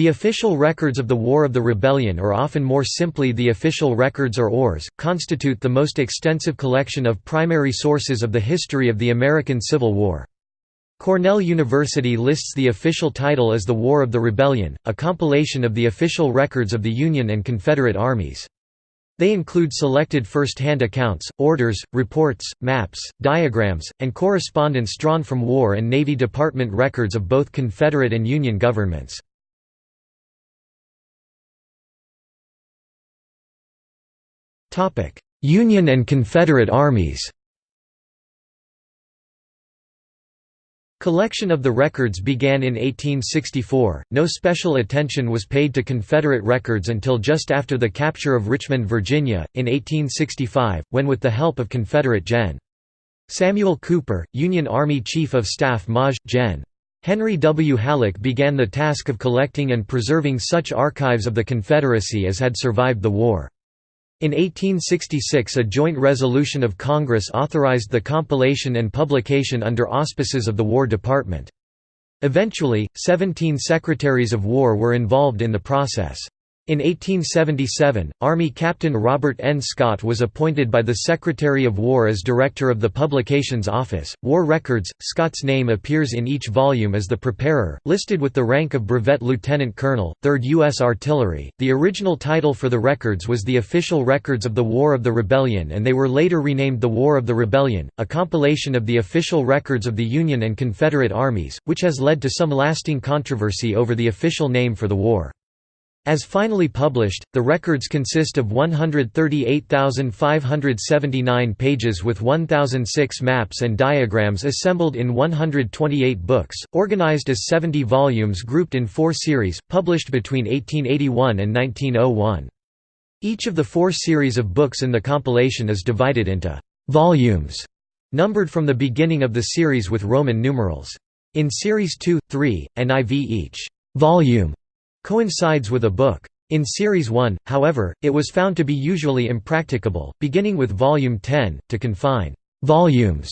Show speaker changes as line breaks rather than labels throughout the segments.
The official records of the War of the Rebellion or often more simply the official records or ORS, constitute the most extensive collection of primary sources of the history of the American Civil War. Cornell University lists the official title as the War of the Rebellion, a compilation of the official records of the Union and Confederate armies. They include selected first-hand accounts, orders, reports, maps, diagrams, and correspondence drawn from War and Navy Department records of both Confederate and Union governments. Union and Confederate armies Collection of the records began in 1864. No special attention was paid to Confederate records until just after the capture of Richmond, Virginia, in 1865, when with the help of Confederate Gen. Samuel Cooper, Union Army Chief of Staff Maj. Gen. Henry W. Halleck began the task of collecting and preserving such archives of the Confederacy as had survived the war. In 1866 a joint resolution of Congress authorized the compilation and publication under auspices of the War Department. Eventually, 17 Secretaries of War were involved in the process. In 1877, Army Captain Robert N. Scott was appointed by the Secretary of War as Director of the Publications Office. War Records Scott's name appears in each volume as the preparer, listed with the rank of Brevet Lieutenant Colonel, 3rd U.S. Artillery. The original title for the records was the Official Records of the War of the Rebellion, and they were later renamed the War of the Rebellion, a compilation of the official records of the Union and Confederate armies, which has led to some lasting controversy over the official name for the war. As finally published, the records consist of 138,579 pages with 1,006 maps and diagrams assembled in 128 books, organized as 70 volumes grouped in four series, published between 1881 and 1901. Each of the four series of books in the compilation is divided into «volumes», numbered from the beginning of the series with Roman numerals. In Series 2, 3, and IV each «volume» coincides with a book. In Series 1, however, it was found to be usually impracticable, beginning with Volume 10, to confine «volumes»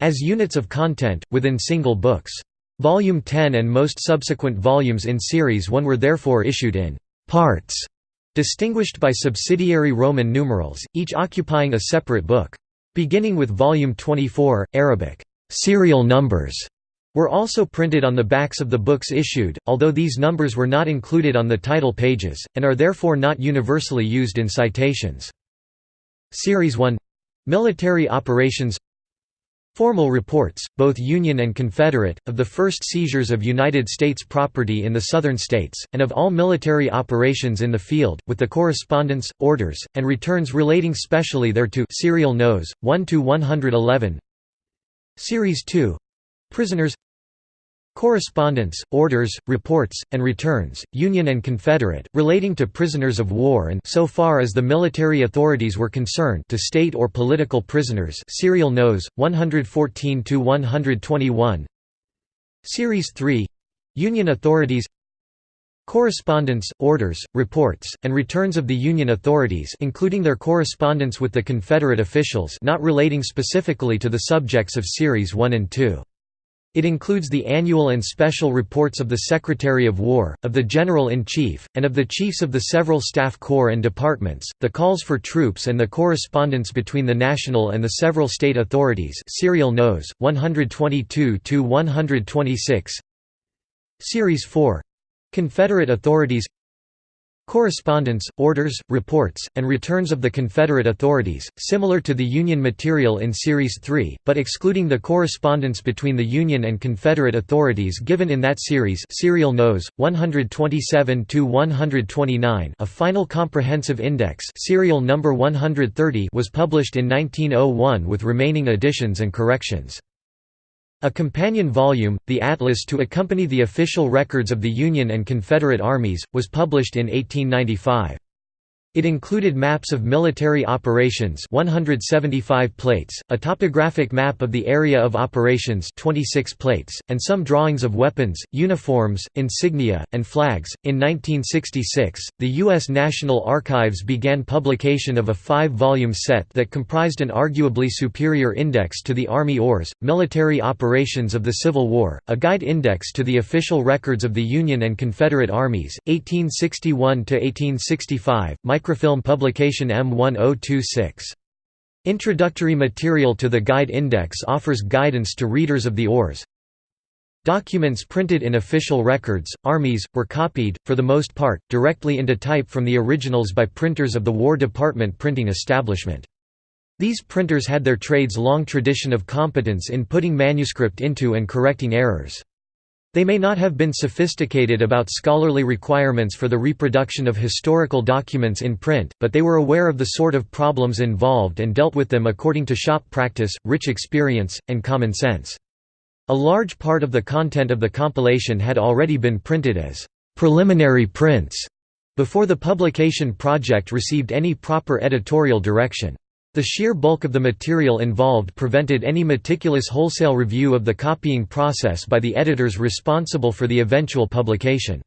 as units of content, within single books. Volume 10 and most subsequent volumes in Series 1 were therefore issued in «parts», distinguished by subsidiary Roman numerals, each occupying a separate book. Beginning with Volume 24, Arabic «serial numbers» were also printed on the backs of the books issued, although these numbers were not included on the title pages, and are therefore not universally used in citations. Series 1 Military Operations Formal reports, both Union and Confederate, of the first seizures of United States property in the Southern states, and of all military operations in the field, with the correspondence, orders, and returns relating specially thereto serial nos. 1–111 Series 2 Prisoners Correspondence, orders, reports, and returns, Union and Confederate, relating to prisoners of war and so far as the military authorities were concerned to state or political prisoners Serial Nos. 114–121 Series 3 Union authorities Correspondence, orders, reports, and returns of the Union authorities including their correspondence with the Confederate officials not relating specifically to the subjects of Series 1 and 2. It includes the annual and special reports of the Secretary of War, of the General-in-Chief, and of the chiefs of the several staff corps and departments, the calls for troops and the correspondence between the national and the several state authorities Serial Nos. 122–126 Series 4 — Confederate authorities Correspondence, orders, reports, and returns of the Confederate authorities, similar to the Union material in Series 3, but excluding the correspondence between the Union and Confederate authorities given in that series Serial Nos. 127–129 a final comprehensive index serial number 130 was published in 1901 with remaining additions and corrections. A companion volume, the Atlas to accompany the official records of the Union and Confederate armies, was published in 1895. It included maps of military operations 175 plates, a topographic map of the area of operations 26 plates, and some drawings of weapons, uniforms, insignia, and flags. In 1966, the U.S. National Archives began publication of a five-volume set that comprised an arguably superior index to the Army ORS, Military Operations of the Civil War, a guide index to the official records of the Union and Confederate armies, 1861–1865, microfilm publication M1026. Introductory material to the Guide Index offers guidance to readers of the ORS. Documents printed in official records, armies, were copied, for the most part, directly into type from the originals by printers of the War Department printing establishment. These printers had their trade's long tradition of competence in putting manuscript into and correcting errors. They may not have been sophisticated about scholarly requirements for the reproduction of historical documents in print, but they were aware of the sort of problems involved and dealt with them according to shop practice, rich experience, and common sense. A large part of the content of the compilation had already been printed as preliminary prints before the publication project received any proper editorial direction. The sheer bulk of the material involved prevented any meticulous wholesale review of the copying process by the editors responsible for the eventual publication.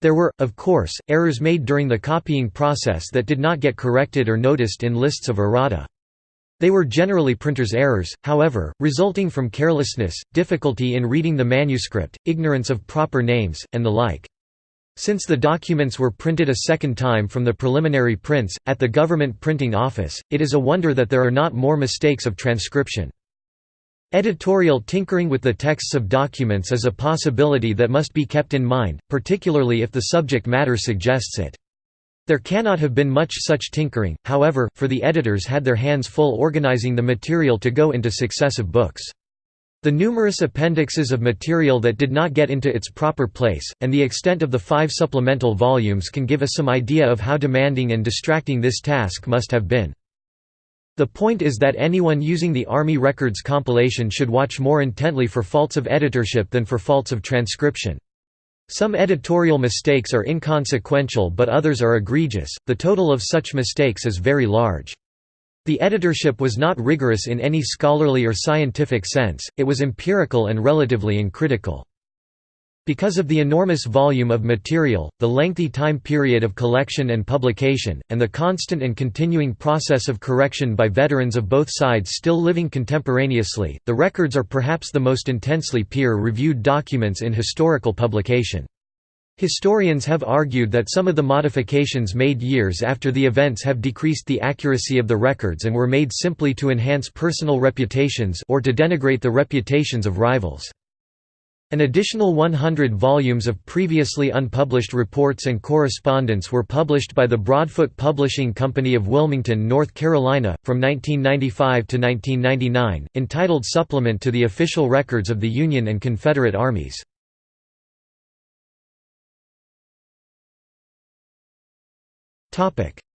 There were, of course, errors made during the copying process that did not get corrected or noticed in lists of errata. They were generally printer's errors, however, resulting from carelessness, difficulty in reading the manuscript, ignorance of proper names, and the like. Since the documents were printed a second time from the preliminary prints, at the government printing office, it is a wonder that there are not more mistakes of transcription. Editorial tinkering with the texts of documents is a possibility that must be kept in mind, particularly if the subject matter suggests it. There cannot have been much such tinkering, however, for the editors had their hands full organizing the material to go into successive books. The numerous appendixes of material that did not get into its proper place, and the extent of the five supplemental volumes can give us some idea of how demanding and distracting this task must have been. The point is that anyone using the Army Records compilation should watch more intently for faults of editorship than for faults of transcription. Some editorial mistakes are inconsequential but others are egregious, the total of such mistakes is very large. The editorship was not rigorous in any scholarly or scientific sense, it was empirical and relatively uncritical. Because of the enormous volume of material, the lengthy time period of collection and publication, and the constant and continuing process of correction by veterans of both sides still living contemporaneously, the records are perhaps the most intensely peer-reviewed documents in historical publication. Historians have argued that some of the modifications made years after the events have decreased the accuracy of the records and were made simply to enhance personal reputations or to denigrate the reputations of rivals. An additional 100 volumes of previously unpublished reports and correspondence were published by the Broadfoot Publishing Company of Wilmington, North Carolina, from 1995 to 1999, entitled Supplement to the Official Records of the Union and Confederate Armies.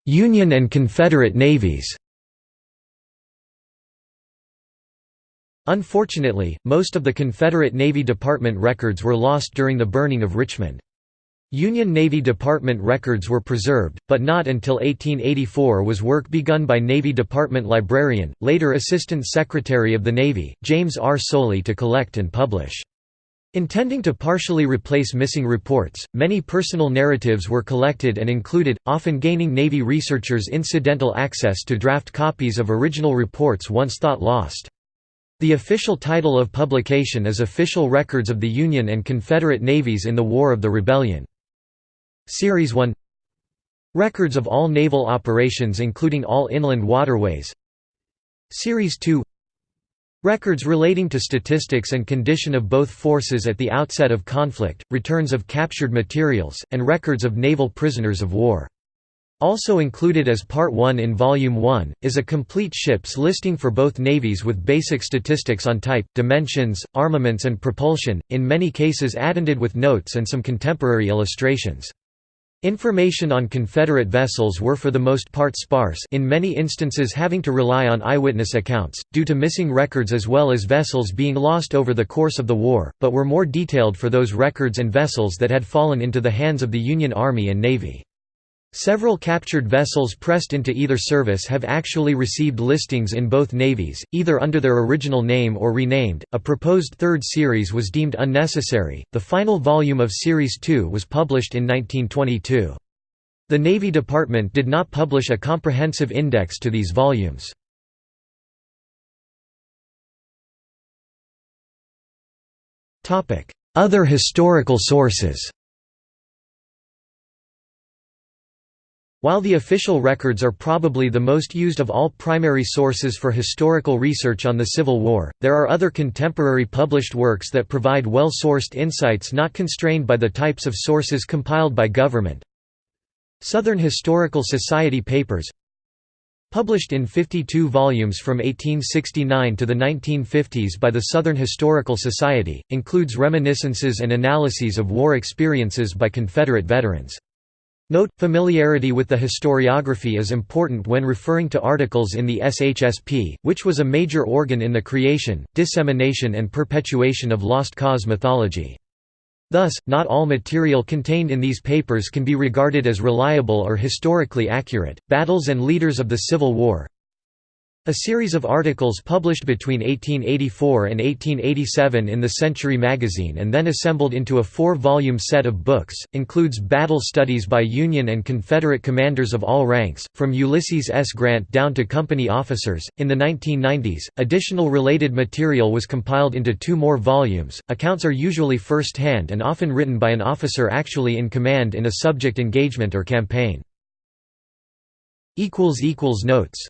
Union and Confederate navies Unfortunately, most of the Confederate Navy Department records were lost during the burning of Richmond. Union Navy Department records were preserved, but not until 1884 was work begun by Navy Department librarian, later Assistant Secretary of the Navy, James R. Soley to collect and publish. Intending to partially replace missing reports, many personal narratives were collected and included, often gaining Navy researchers incidental access to draft copies of original reports once thought lost. The official title of publication is Official Records of the Union and Confederate Navies in the War of the Rebellion. Series 1 Records of all naval operations including all inland waterways Series 2 Records relating to statistics and condition of both forces at the outset of conflict, returns of captured materials, and records of naval prisoners of war. Also included as Part 1 in Volume 1, is a complete ships listing for both navies with basic statistics on type, dimensions, armaments and propulsion, in many cases addended with notes and some contemporary illustrations. Information on Confederate vessels were for the most part sparse in many instances having to rely on eyewitness accounts, due to missing records as well as vessels being lost over the course of the war, but were more detailed for those records and vessels that had fallen into the hands of the Union Army and Navy. Several captured vessels pressed into either service have actually received listings in both navies, either under their original name or renamed. A proposed third series was deemed unnecessary. The final volume of Series 2 was published in 1922. The Navy Department did not publish a comprehensive index to these volumes. Other historical sources While the official records are probably the most used of all primary sources for historical research on the Civil War, there are other contemporary published works that provide well-sourced insights not constrained by the types of sources compiled by government. Southern Historical Society papers Published in 52 volumes from 1869 to the 1950s by the Southern Historical Society, includes reminiscences and analyses of war experiences by Confederate veterans. Note, familiarity with the historiography is important when referring to articles in the SHSP, which was a major organ in the creation, dissemination and perpetuation of Lost Cause mythology. Thus, not all material contained in these papers can be regarded as reliable or historically accurate. Battles and leaders of the Civil War a series of articles published between 1884 and 1887 in the Century magazine and then assembled into a four-volume set of books, includes battle studies by Union and Confederate commanders of all ranks, from Ulysses S. Grant down to company officers. In the 1990s, additional related material was compiled into two more volumes. Accounts are usually first-hand and often written by an officer actually in command in a subject engagement or campaign. Notes